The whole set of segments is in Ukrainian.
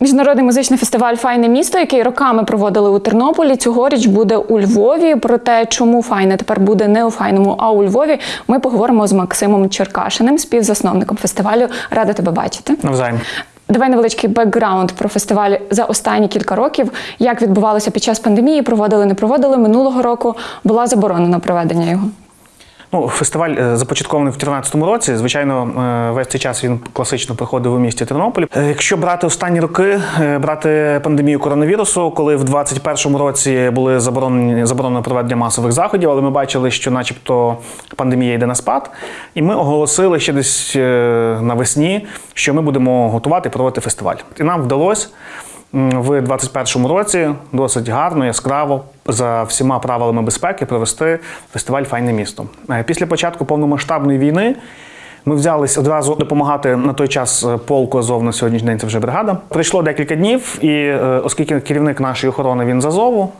Міжнародний музичний фестиваль Файне місто, який роками проводили у Тернополі, цьогоріч буде у Львові. Про те, чому файне тепер буде не у файному, а у Львові. Ми поговоримо з Максимом Черкашиним, співзасновником фестивалю. Рада тебе бачити. Навзаєм. Давай невеличкий бекграунд про фестиваль за останні кілька років. Як відбувалося під час пандемії? Проводили, не проводили минулого року. Була заборонена проведення його. Ну, фестиваль е, започаткований в 2013 році. Звичайно, е, весь цей час він класично проходив у місті Тернополі. Е, Якщо брати останні роки, брати пандемію коронавірусу, коли в 2021 році були заборонені заборонено проведення масових заходів, але ми бачили, що, начебто, пандемія йде на спад, і ми оголосили ще десь навесні, що ми будемо готувати проводити фестиваль. І нам вдалося. В 2021 році досить гарно, яскраво за всіма правилами безпеки провести фестиваль Файне місто. Е, Після початку повномасштабної війни ми взялись одразу допомагати на той час е, полку Азов на сьогоднішній день це вже бригада. Пройшло декілька днів, і е, оскільки керівник нашої охорони він з Азову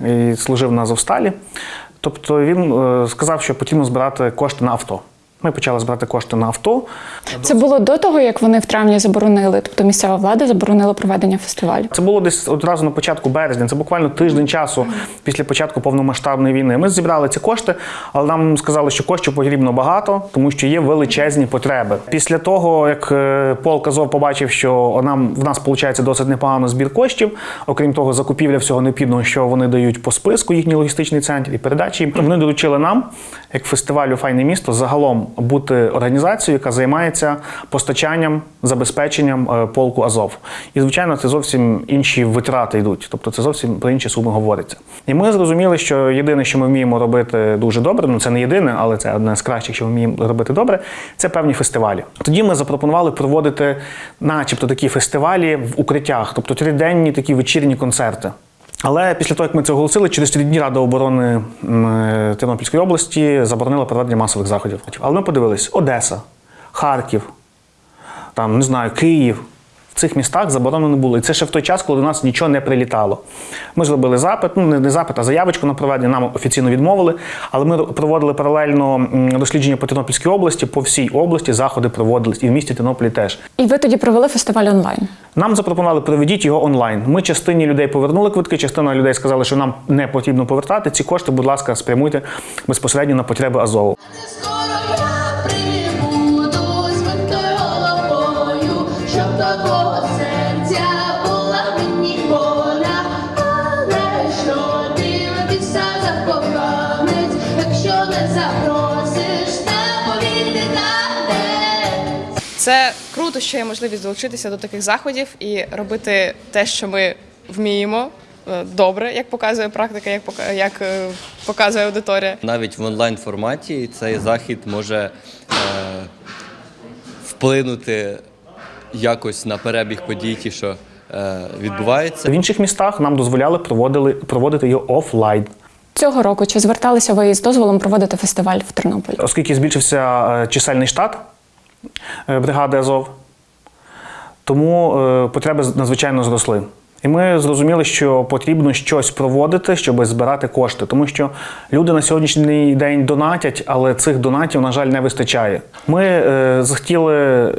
і служив на Азовсталі, тобто він сказав, що потрібно збирати кошти на авто. Ми почали збирати кошти на авто. Це було до того, як вони в травні заборонили, тобто місцева влада заборонила проведення фестивалю. Це було десь одразу на початку березня. Це буквально тиждень часу після початку повномасштабної війни. Ми зібрали ці кошти, але нам сказали, що коштів потрібно багато, тому що є величезні потреби. Після того, як е, полк Азов побачив, що нам в нас виходить досить непогано збір коштів, окрім того, закупівля всього необхідного, що вони дають по списку, їхній логістичний центр і передачі. Вони доручили нам, як фестивалю Файне місто, загалом бути організацією, яка займається постачанням, забезпеченням е, полку Азов. І звичайно, це зовсім інші витрати йдуть, тобто це зовсім про інші суми говориться. І ми зрозуміли, що єдине, що ми вміємо робити дуже добре, ну це не єдине, але це одне з кращих, що ми вміємо робити добре, це певні фестивалі. Тоді ми запропонували проводити, начебто, такі фестивалі в укриттях, тобто триденні такі вечірні концерти. Але після того, як ми це оголосили, через три дні Рада оборони е, Тернопільської області заборонила проведення масових заходів. Але ми подивились: Одеса, Харків, там, не знаю, Київ. Цих містах заборонено не було. І це ще в той час, коли до нас нічого не прилітало. Ми зробили запит, ну не запит, а заявочку на проведення, нам офіційно відмовили. Але ми проводили паралельно дослідження по Тернопільській області, по всій області заходи проводились, і в місті Тернополі теж. І ви тоді провели фестиваль онлайн. Нам запропонували проведіть його онлайн. Ми частині людей повернули квитки, частина людей сказали, що нам не потрібно повертати. Ці кошти, будь ласка, спрямуйте безпосередньо на потреби Азову. Це круто, що є можливість долучитися до таких заходів і робити те, що ми вміємо е, добре, як показує практика, як як е, показує аудиторія. Навіть в онлайн форматі цей захід може е, вплинути якось на перебіг подій, ті, що е, відбуваються. В інших містах нам дозволяли проводили, проводити його офлайн. Цього року чи зверталися ви із дозволом проводити фестиваль в Тернополі? Оскільки збільшився е, чисельний штат е, бригади Азов, тому е, потреби надзвичайно зросли. І ми зрозуміли, що потрібно щось проводити, щоб збирати кошти, тому що люди на сьогоднішній день донатять, але цих донатів, на жаль, не вистачає. Ми захотіли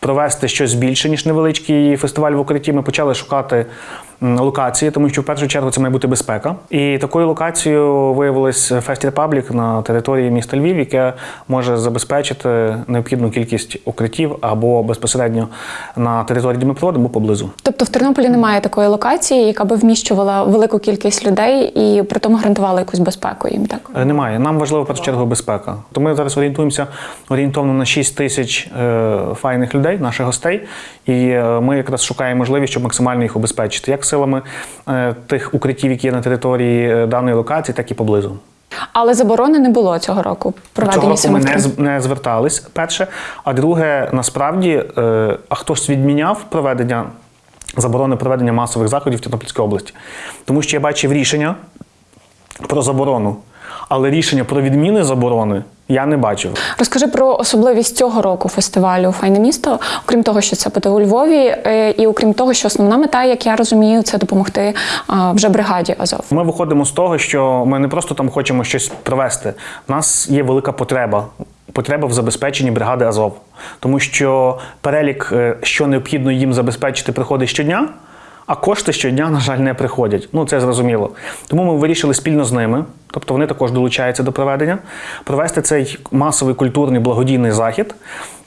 провести щось більше, ніж невеличкий фестиваль в укритті. Ми почали шукати локації, тому що в першу чергу це має бути безпека. І такою локацією виявилось Fest Republic на території міста Львів, яке може забезпечити необхідну кількість укриттів або безпосередньо на території, де або поблизу. Тобто в Тернополі немає такої локації, яка би вміщувала велику кількість людей і при тому гарантувала якусь безпеку їм, так? Е, Немає. Нам важлива в першу чергу безпека. То ми зараз орієнтуємося орієнтовно на 6 тисяч е, файних людей, наших гостей, і е, ми якраз шукаємо можливість, щоб максимально їх обезпечити, як силами е, тих укриттів, які є на території е, даної локації, так і поблизу. Але заборони не було цього року Цього року ми не, не звертались. Перше, а друге, насправді, е, а хтось відміняв проведення заборони проведення масових заходів в Тернопільській області, тому що я бачив рішення про заборону, але рішення про відміни заборони я не бачив. Розкажи про особливість цього року фестивалю Файне місто, окрім того, що це буде у Львові, е, і окрім того, що основна мета, як я розумію, це допомогти вже бригаді Азов. Ми виходимо з того, що ми не просто там хочемо щось провести. У нас є велика потреба потреба в забезпеченні бригади Азов, тому що перелік, е, що необхідно їм забезпечити, приходить щодня. А кошти щодня, на жаль, не приходять. Ну це зрозуміло. Тому ми вирішили спільно з ними, тобто вони також долучаються до проведення, провести цей масовий культурний благодійний захід.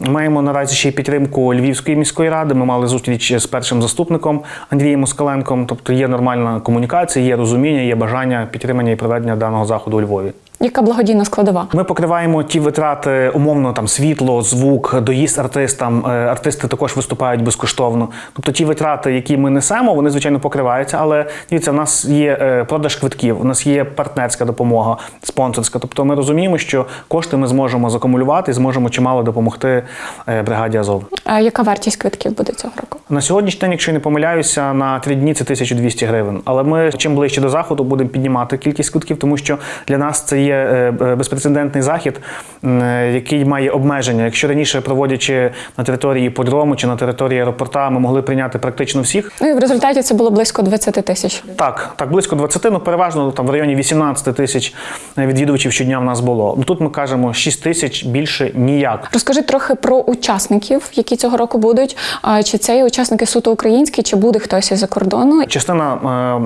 Маємо наразі ще й підтримку Львівської міської ради. Ми мали зустріч з першим заступником Андрієм Москаленком. Тобто є нормальна комунікація, є розуміння, є бажання підтримання і проведення даного заходу у Львові. Яка благодійна складова? Ми покриваємо ті витрати, умовно там світло, звук, доїзд артистам. Е, Артисти також виступають безкоштовно. Тобто ті витрати, які ми несемо, вони звичайно покриваються. Але дивіться, в нас є е, продаж квитків, у нас є партнерська допомога, спонсорська. Тобто ми розуміємо, що кошти ми зможемо закумулювати і зможемо чимало допомогти е, бригаді Азов. А яка вартість квитків буде цього року? На сьогоднішній день, якщо я не помиляюся, на три дні це 1200 гривень. Але ми чим ближче до заходу будемо піднімати кількість квитків, тому що для нас це є е, е, безпрецедентний захід, е, який має обмеження. Якщо раніше проводячи на території подрому чи на території аеропорта, ми могли прийняти практично всіх. Ну і в результаті це було близько 20 тисяч. Так, так, близько 20, ну переважно там в районі 18 тисяч відвідувачів щодня в нас було. Ну тут ми кажемо 6 тисяч більше ніяк. Розкажи трохи про учасників, які цього року будуть. Чи це є учасники суто українські, чи буде хтось із-за кордону? Частина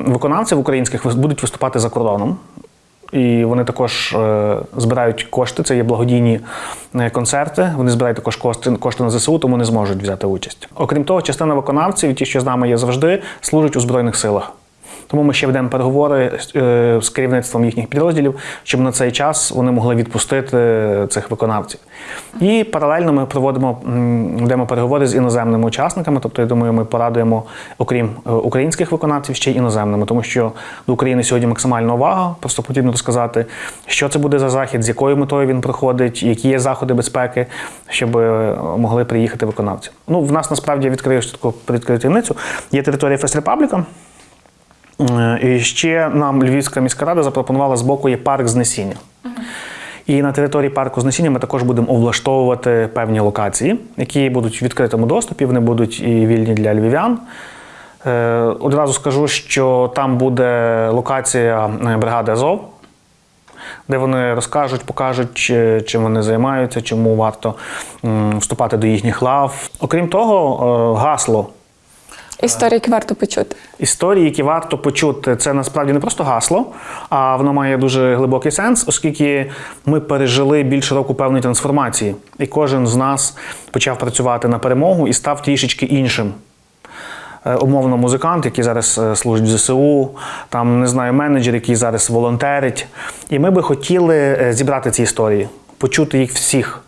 виконавців українських будуть виступати за кордоном. І вони також е, збирають кошти. Це є благодійні е, концерти. Вони збирають також кошти, на ЗСУ, тому не зможуть взяти участь. Окрім того, частина виконавців, ті, що з нами є завжди, служать у збройних силах. Тому ми ще ведемо переговори е, з керівництвом їхніх підрозділів, щоб на цей час вони могли відпустити цих виконавців. І паралельно ми проводимо ведемо переговори з іноземними учасниками. Тобто, я думаю, ми порадуємо, окрім е, українських виконавців, ще й іноземними, тому що до України сьогодні максимальна увага. Просто потрібно розказати, що це буде за захід, з якою метою він проходить, які є заходи безпеки, щоб е, могли приїхати виконавці. Ну, в нас насправді відкрию таку таємницю. Є територія Фест Репабліка. Е, І ще нам Львівська міська рада запропонувала з боку є парк знесіння. І на території парку знесіння ми також будемо облаштовувати певні локації, які будуть в відкритому доступі, вони будуть і вільні для львів'ян. Е, Одразу скажу, що там буде локація е, бригади Азов, де вони розкажуть, покажуть, чим вони займаються, чому варто вступати до їхніх лав. Окрім того, гасло Історії, які варто почути. Історії, які варто почути, це насправді не просто гасло, а воно має дуже глибокий сенс, оскільки ми пережили більше року певної трансформації, і кожен з нас почав працювати на перемогу і став трішечки іншим. Е, Умовно, музикант, який зараз е, служить в ЗСУ, там не знаю, менеджер, який зараз волонтерить. І ми би хотіли е, зібрати ці історії, почути їх всіх.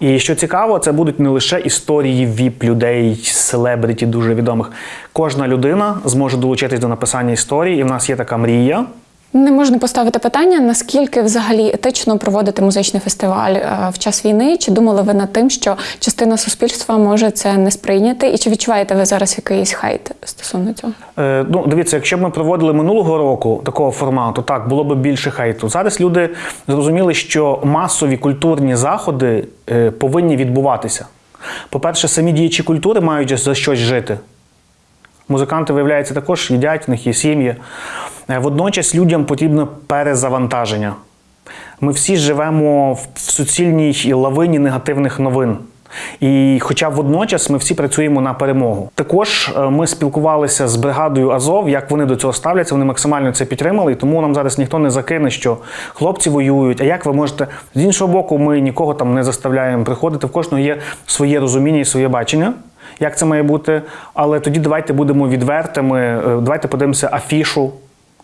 І що цікаво, це будуть не лише історії віп людей, селебриті дуже відомих. Кожна людина зможе долучитись до написання історії, і в нас є така мрія. Не можна поставити питання, наскільки взагалі етично проводити музичний фестиваль е, в час війни? Чи думали ви над тим, що частина суспільства може це не сприйняти? І чи відчуваєте ви зараз якийсь хайт стосовно цього? Е, ну, дивіться, якщо б ми проводили минулого року такого формату, так було б більше хейту. Зараз люди зрозуміли, що масові культурні заходи е, повинні відбуватися. По-перше, самі діячі культури мають за щось жити. Музиканти, виявляється, також їдять, в них є сім'ї. Е, Водночас людям потрібно перезавантаження. Ми всі живемо в суцільній лавині негативних новин. І хоча водночас ми всі працюємо на перемогу. Також е, ми спілкувалися з бригадою Азов, як вони до цього ставляться. Вони максимально це підтримали, і тому нам зараз ніхто не закине, що хлопці воюють. А як ви можете з іншого боку, ми нікого там не заставляємо приходити. В кожного є своє розуміння і своє бачення. Як це має бути? Але тоді давайте будемо відвертими. е, Давайте подивимося афішу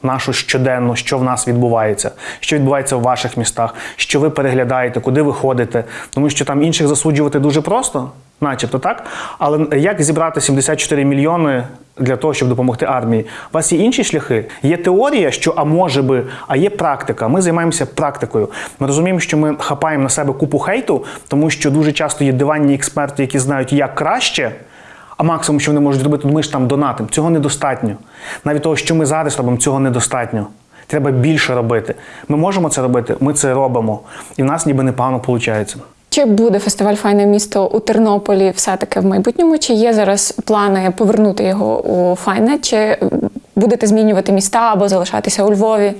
нашу щоденно, що в нас відбувається, що відбувається в ваших містах, що ви переглядаєте, куди ви ходите. Тому що там інших засуджувати дуже просто, начебто так. Але як зібрати 74 мільйони для того, щоб допомогти армії? У вас є інші шляхи. Є теорія, що а може би, а є практика. Ми займаємося практикою. Ми розуміємо, що ми хапаємо на себе купу хейту, тому що дуже часто є диванні експерти, які знають, як краще. А максимум, що вони можуть зробити, ми ж там донатимо. Цього недостатньо. Навіть того, що ми зараз робимо, цього недостатньо. Треба більше робити. Ми можемо це робити, ми це робимо. І в нас ніби непогано виходить. Чи буде фестиваль Файне місто у Тернополі все-таки в майбутньому? Чи є зараз плани повернути його у Файне? Чи будете змінювати міста або залишатися у Львові?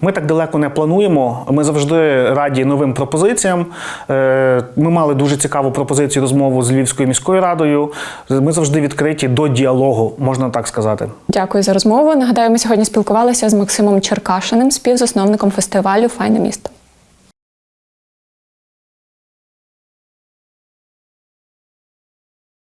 Ми так далеко не плануємо. Ми завжди раді новим пропозиціям. Е, Ми мали дуже цікаву пропозицію розмову з Львівською міською радою. Ми завжди відкриті до діалогу, можна так сказати. Дякую за розмову. Нагадаю, ми сьогодні спілкувалися з Максимом Черкашиним, співзасновником фестивалю Файне місто.